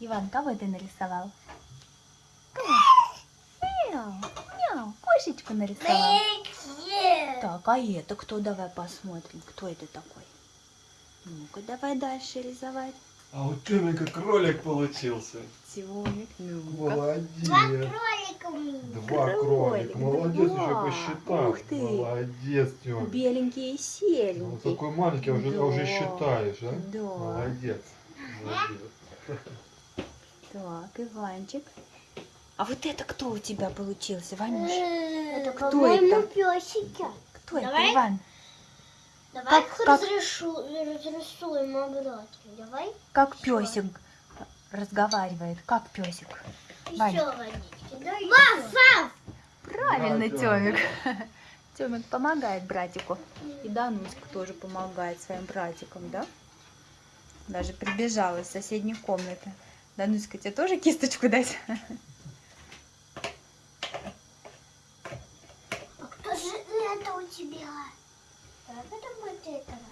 Иван, кого ты нарисовал? Кого? Мяу, мяу, кошечку нарисовал. Так, а это кто? Давай посмотрим, кто это такой. Ну-ка, давай дальше рисовать. А у Тёмика кролик получился. Тёмик, ну-ка. Молодец. Кролика у меня. Два Кролик, кролика. Молодец, два. еще посчитал. Ух ты. Молодец, Тёмик. Беленький и Ну, серенький. такой маленький, а уже, а уже Да. считаешь, а? Да. Молодец. Молодец. Так, Иванчик. А вот это кто у тебя получился, Ванюш? Это кто это? песики. Кто Давай. это, Иван? Давай Как- как- разрешу, разрисуем обратно. Давай. Как Всё. песик разговаривает? Как песик? Вань. Еще Вафа! Правильно, Да, Тёмик. Тёмик помогает братику. И Дануська тоже помогает своим братикам, да? Даже прибежала из соседней комнаты. Дануська, тебе тоже кисточку дать? А кто же это у тебя? Как это будет этого?